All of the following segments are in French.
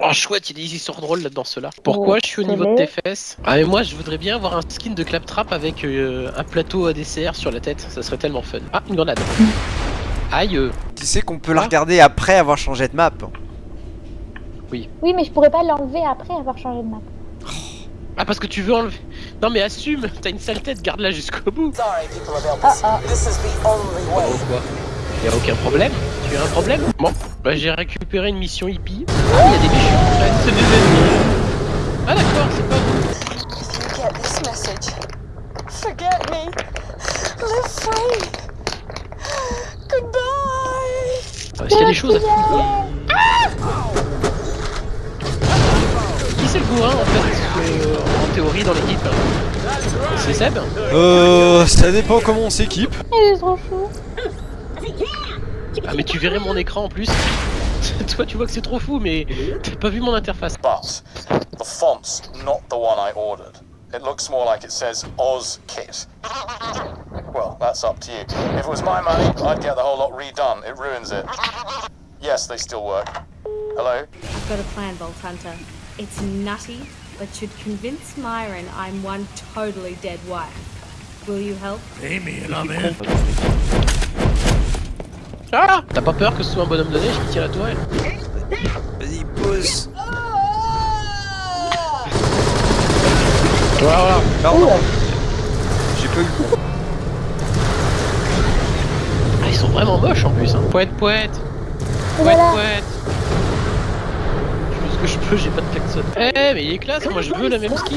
Oh chouette, il y a des histoires drôles là-dedans ceux-là. Pourquoi Oh, je suis au niveau de tes fesses Ah mais moi je voudrais bien avoir un skin de claptrap avec euh, un plateau à dessert sur la tête, ça serait tellement fun. Ah, une grenade. Aïe. Tu sais qu'on peut la Ah. regarder après avoir changé de map. Oui, mais je pourrais pas l'enlever après avoir changé de map. Ah parce que tu veux enlever... Non mais assume, t'as une sale tête, garde-la jusqu'au bout. Sorry, people of Ah Elvis. ah. This is the only way. Oh quoi Y'a aucun problème Tu as un problème Bon, bah j'ai récupéré une mission hippie. Ah, il y a des méchants en fait, c'est des ennemis. Ah d'accord, c'est pas vous. If you get this message, forget me. Live free. Goodbye. Est-ce qu'il y a des choses à fouiller Qui c'est le bourrin en fait euh, en théorie dans l'équipe C'est Seb Euh, ça dépend comment on s'équipe. Il est trop chou. Ah mais tu verrais mon écran en plus. Toi tu vois que c'est trop fou mais t'as pas vu mon interface. But the font's not the one I ordered. It looks more like it says Oz Kit. Well, that's up to you. If it was my money, I'd get the whole lot redone. It ruins it. Yes, they still work. Hello? I've got a plan, Vault Hunter. It's nutty, but should convince Myron I'm one totally dead wife. Will you help? Ah T'as pas peur que ce soit un bonhomme de neige qui tire la tourelle Vas-y, pause. Voilà, voilà. Pardon. J'ai pas eu le coup. Ah ils sont vraiment moches en plus hein. Poète poète Poète Voilà. poète Je fais ce que je peux, j'ai pas de klaxon. Eh mais il est classe, moi je veux la même skin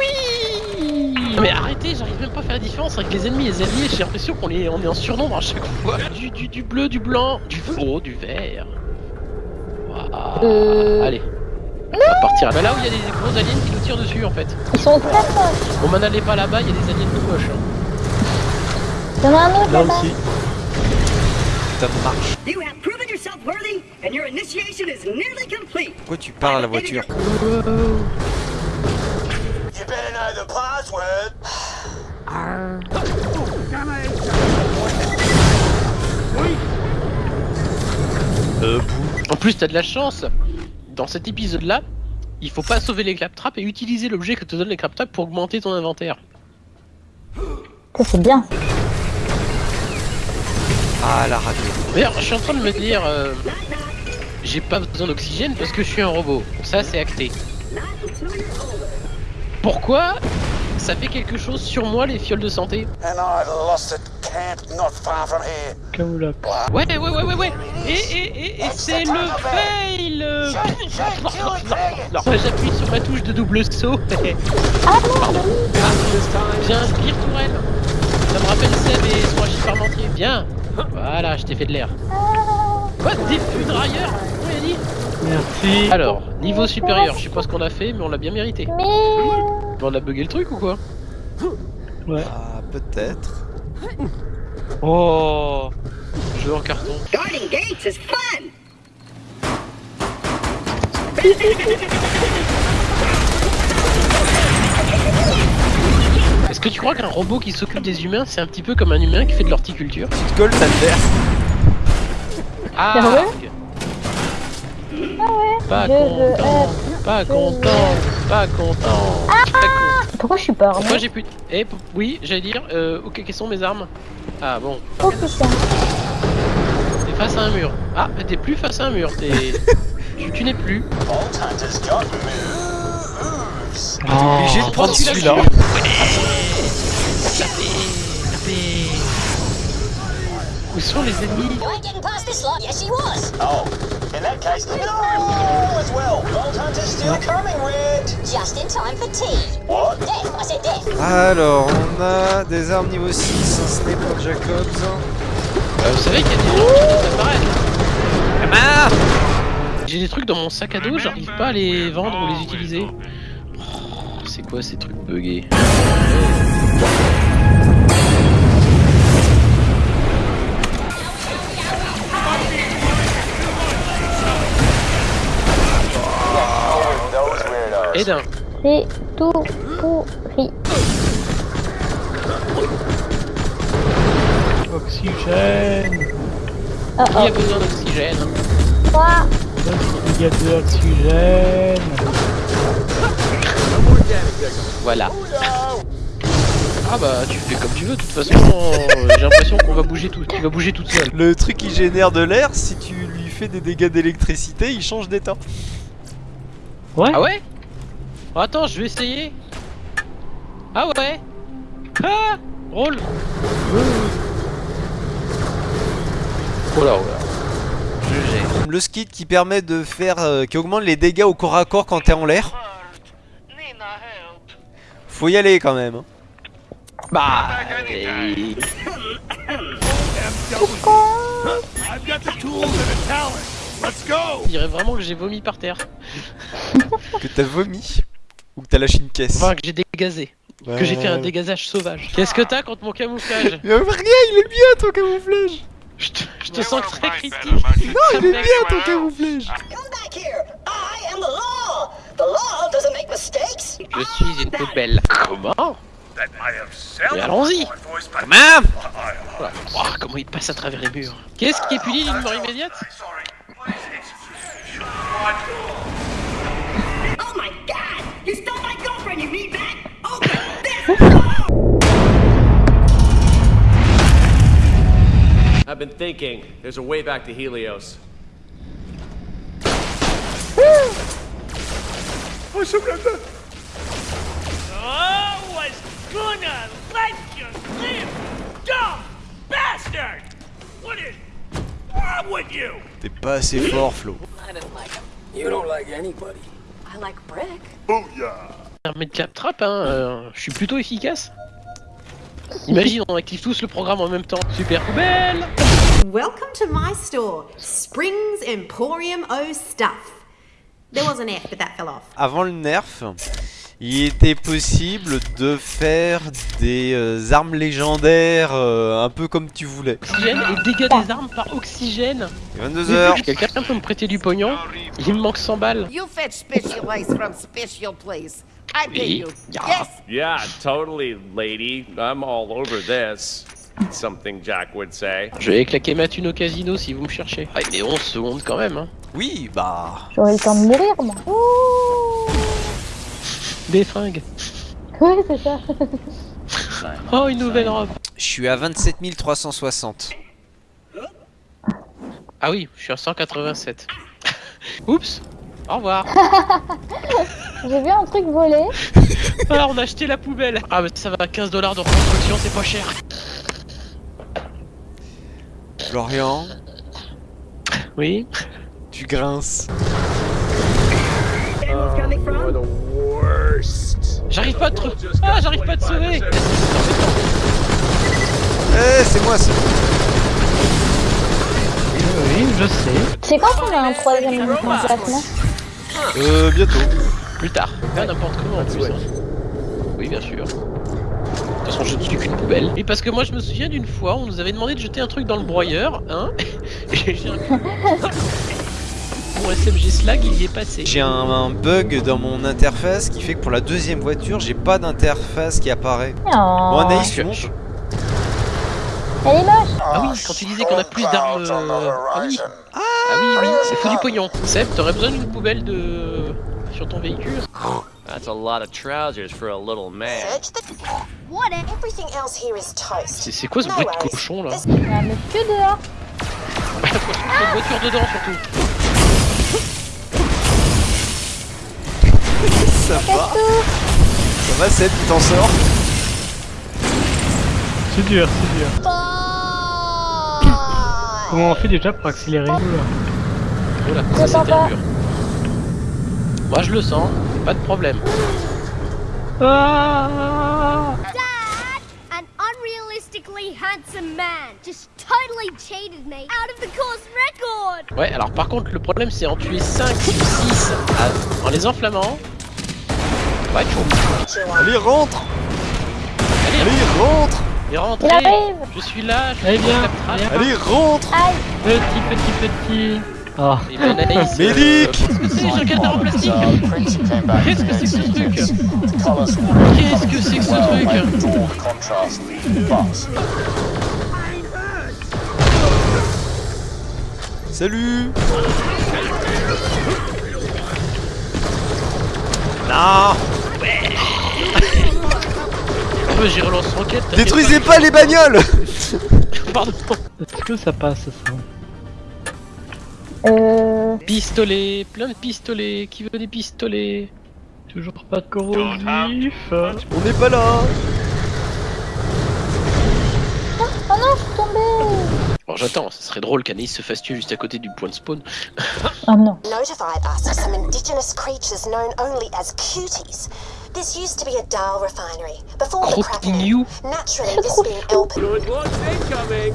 Oui Mais arrêtez, j'arrive même pas à faire la différence avec les ennemis et les alliés, j'ai l'impression qu'on est, on est en surnombre à chaque fois. Du, du, du bleu, du blanc, du faux, du vert. Waouh. Euh. Allez. On va partir bah, là où il y a des gros aliens qui nous tirent dessus en fait. Ils sont très moches. Bon, m'en allez pas là-bas, il y a des aliens tout moches. hein. Il y en a un autre là-bas. Ça marche. You have proven yourself worthy, and your initiation is nearly complete. Pourquoi tu parles à la voiture You better know the password. Euh, En plus, t'as de la chance. Dans cet épisode-là, il faut pas sauver les claptraps et utiliser l'objet que te donne les claptraps pour augmenter ton inventaire. C'est bien. Ah, la radio. D'ailleurs, je suis en train de me dire, euh, j'ai pas besoin d'oxygène parce que je suis un robot. Ça, c'est acté. Pourquoi ça fait quelque chose sur moi les fioles de santé And I lost a camp not far from here. Ouais, ouais, ouais, ouais, ouais. Et, et, et, et c'est le fail. Non, j'appuie sur ma touche de double saut. Ah non, J'ai un spire tourelle. Ça me rappelle Seb et son Agile Parmentier. Bien. Voilà, je t'ai fait de l'air. Quoi Des dit Merci. Alors, niveau supérieur, je sais pas ce qu'on a fait, mais on l'a bien mérité. mais... On a bugué le truc ou quoi Ah, peut-être. Oh Jeu en carton. Guarding gates is fun. Est-ce que tu crois qu'un robot qui s'occupe des humains, c'est un petit peu comme un humain qui fait de l'horticulture Tu te colles, ça te fait. Ah Ah ouais. Pas content, pas content, pas content. Très con. Pourquoi je suis pas armée Moi j'ai plus. Eh oui, j'allais dire. Euh, ok, quelles sont mes armes? Ah bon. Oh putain. T'es face à un mur. Ah, t'es plus face à un mur. T'es. tu tu n'es plus. Moves. obligé de prendre celui-là. là-dessus Tapez, tapez. Où sont les ennemis You ain't getting past this lot. Yes, he was. Oh, in that case, no as well. Vault Hunter's still coming, Red. Just in time for tea. What? Death. I said death. Alors, on a des armes niveau 6, un sniper Jacobs. Euh, Vous savez qu'il y a des gens qui viennent d'apparaître. J'ai des trucs dans mon sac à dos, j'arrive pas à les vendre ou les utiliser. Oh, C'est quoi ces trucs buggés? Et d'un. C'est tout pourri. Oxygène Oh Qui a oh. besoin d'oxygène Toi. Il y a de l'oxygène Voilà. Ah bah tu fais comme tu veux, de toute façon euh, j'ai l'impression qu'on va bouger tout, tu vas bouger toute seule. Le truc qui génère de l'air, si tu lui fais des dégâts d'électricité, il change d'état. Ouais Ah ouais? Oh, Attends, je vais essayer. Ah ouais Ah Roll Oh là, oh là. Je gère. Le skid qui permet de faire. euh, qui augmente les dégâts au corps à corps quand t'es en l'air. Faut y aller quand même. hein. Bah... et- Je dirais vraiment que j'ai vomi par terre. Que t'as vomi. Ou que t'as lâché une caisse. Enfin, que j'ai dégazé. Ouais. Que j'ai fait un dégazage sauvage. Qu'est-ce que t'as contre mon camouflage Mais rien, il est bien ton camouflage. Je te, je te sens très critique. Non, il est bien ton camouflage. Come back here. I am the law. The law doesn't make mistakes. Je suis une poubelle. Comment Mais allons-y Comment Voilà. Oh, comment il passe à travers les murs Qu'est-ce qui est puni d'une mort immédiate? I've been thinking. There's a way back to Helios. I was gonna let you live, dumb bastard! What is wrong with you? T'es pas assez fort, Flo. I like brick. Permet de claptrap, hein, euh, je suis plutôt efficace. Imagine, on active tous le programme en même temps. Super poubelle Welcome to my store, Springs Emporium O Stuff. There was an F, but that fell off. Avant le nerf, il était possible de faire des euh, armes légendaires euh, un peu comme tu voulais. Oxygène et dégâts des armes par oxygène. 22h. Quelqu'un peut me prêter du pognon Il me manque 100 balles. You fetch special ice from special place. I pay Oui. you. Ya. Yes. Yeah, totally, lady. I'm all over this. Something Jack would say. Je vais claquer ma thune au casino si vous me cherchez. Ah, mais 11 secondes quand même, hein. Oui, bah. J'aurais le temps de mourir, moi. Ouh. Des fringues. Ouais, c'est ça. Oh, une nouvelle robe. Je suis à 27 360. Ah oui, je suis à 187. Oups Au revoir J'ai vu un truc voler. Alors on a acheté la poubelle Ah mais ça va, 15 dollars de reconstruction, c'est pas cher Florian, Oui tu grinces. J'arrive pas à te... Ah, j'arrive pas à te sauver Eh, c'est moi ça. Oui, je sais. C'est quand qu'on a un troisième emplacement Euh, bientôt. Plus tard. Pas n'importe comment en plus. Oui, bien sûr. De toute façon, je ne suis qu'une poubelle. Et parce que moi, je me souviens d'une fois, on nous avait demandé de jeter un truc dans le broyeur, hein Et j'ai un... Mon SMG Slag, il y est passé. J'ai un, un bug dans mon interface qui fait que pour la deuxième voiture, j'ai pas d'interface qui apparaît. Oh. Bon, Anaïs, tu montes je- Elle est moche. Ah oui, quand tu disais qu'on a plus d'armes... euh, Ah oui Ah oui, oui, c'est fou du pognon. Seb, t'aurais besoin d'une poubelle de... sur ton véhicule That's a lot of trousers for a little man. Search the. What? Everything else here is toast. C'est quoi ce bruit de cochon là This- Il y a un monsieur dehors. Cette voiture dedans surtout Ça va Ça va, Seb, tu t'en sors C'est dur, c'est dur. Comment on fait déjà pour accélérer c'était pas. dur. Moi je le sens, pas de problème. Ah An unrealistically handsome man. Just totally cheated me out of the course record. Ouais, alors par contre le problème c'est en tuer 5 ou 6 en les enflammant. Ouais, chaud. Allez, rentre. Allez, Allez, rentre. Et rentrez. Il arrive. Je suis là, je Allez, suis viens. Allez, rentre. Aïe. Petit, petit, petit. Et ben Anaïs, euh, Médic Qu'est-ce que c'est, back Qu'est-ce que c'est que ce 18th truc? Qu'est-ce que c'est que ce truc? Salut. Non. J'y relance t'inquiète Détruisez pas. les bagnoles. Pardon. Est-ce que ça passe ça Euh... Pistolet, plein de pistolets. Qui veut des pistolets? Toujours pas de corrosif. On n'est pas là Oh non, je suis tombée Bon, j'attends, ce serait drôle qu'Anaïs se fasse tuer juste à côté du point de spawn. Oh non. Notified us of some indigenous creatures known only as cuties. This used to be a Dahl refinery before the cracking. Croquignou. Naturally, this being. Good incoming.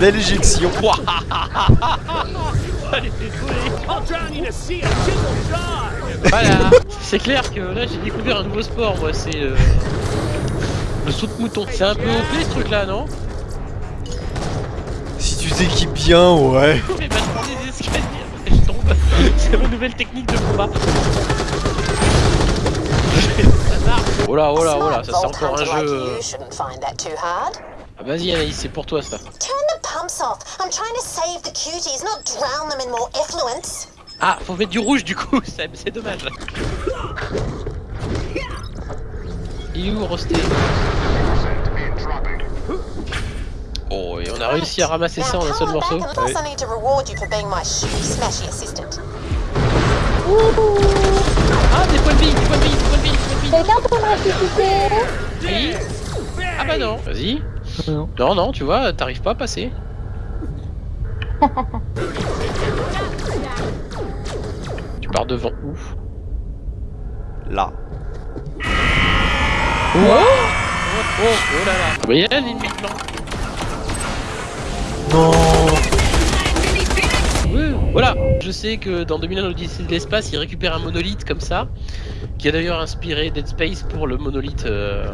Belle éjection Voilà C'est clair que là j'ai découvert un nouveau sport, moi, c'est euh, le saut de mouton. C'est un peu OP ce truc là, non? Si tu t'équipes bien, ouais Mais bah je prends des escaliers, après je tombe. C'est ma nouvelle technique de combat. Oh là, oh là, oh là, ça c'est encore un jeu. Ah, Vas-y Anaïs, c'est pour toi ça. Turn the pumps off. I'm trying to save the cuties, not drown them in more effluence. Ah, faut mettre du rouge du coup, c'est c'est dommage. Il est où Rosté? Oh, et on a réussi à ramasser ça en un seul on morceau. back and plus I need to reward you for being my shitty smashy assistant. Ah, des points de vie, des points de vie, des points de vie, des points de vie. Quelqu'un peut me ressusciter Oui. Ah bah non, vas-y. Non. Non, non, tu vois, t'arrives pas à passer. tu pars devant où? Là. Oh, oh, oh là là. Vous voyez l'ennemi blanc Non Oui, Voilà, je sais que dans 2001 l'Odyssée de l'espace, il récupère un monolithe comme ça, qui a d'ailleurs inspiré Dead Space pour le monolithe, euh,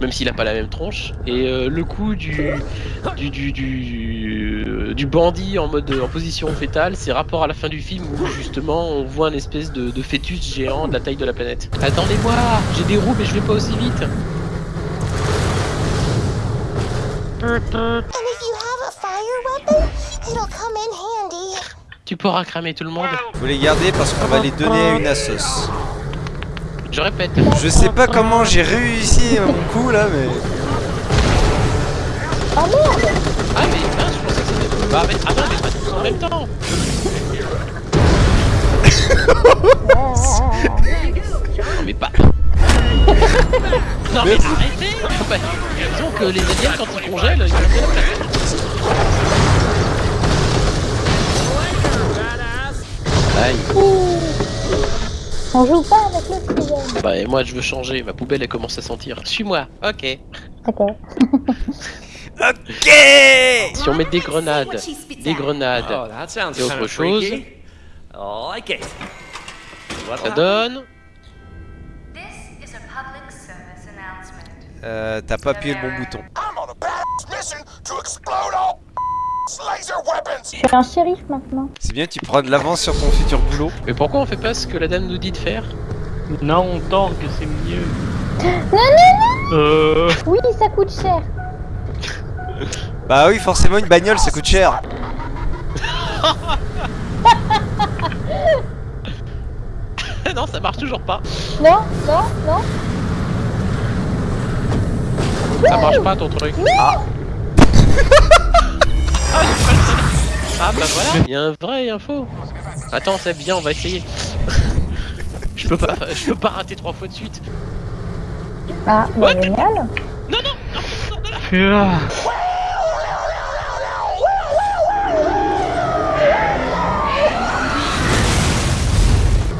même s'il a pas la même tronche. Et euh, le coup du du, du, du, euh, du bandit en mode en position fétale, c'est rapport à la fin du film où justement on voit un espèce de, de fœtus géant de la taille de la planète. Attendez-moi, j'ai des roues mais je vais pas aussi vite. Tu pourras cramer tout le monde. Faut les garder parce qu'on va les donner à une assos. Je répète. Je sais pas comment j'ai réussi mon coup là, mais... Oh merde. Ah mais mince, je pensais que c'était... Bah mais... Ah non mais pas tous en même temps. Non mais pas... non mais arrêtez. Bah, Disons que les aliens quand ils congèlent, ils. Aïe On joue pas avec l'oxygène. Bah et moi je veux changer, ma poubelle elle commence à sentir. Suis-moi Ok. D'accord. Ok Si on met des grenades, des grenades Oh, et autre chose, like it. Ça donne... This is a public service announcement. Euh, t'as pas appuyé le bon bouton. I'm on a mission to explode all. Je suis un shérif maintenant. C'est bien, tu prends de l'avance sur ton futur boulot. Mais pourquoi on fait pas ce que la dame nous dit de faire? Non, on tank, c'est mieux. Non, non, Euh. non Oui, ça coûte cher. Bah oui, forcément, une bagnole, ça coûte cher. non, ça marche toujours pas. Non, non, non. Ça marche pas ton truc. Ah. Ah, bah voilà, il y a un vrai et un faux. Attends, c'est bien, on va essayer. je peux pas, je peux pas rater trois fois de suite. Ah, bah, génial. Non, non, non, non, non, Ah.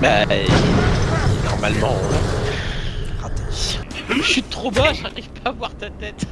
Bah, normalement. Raté. Je suis trop bas, j'arrive pas à voir ta tête.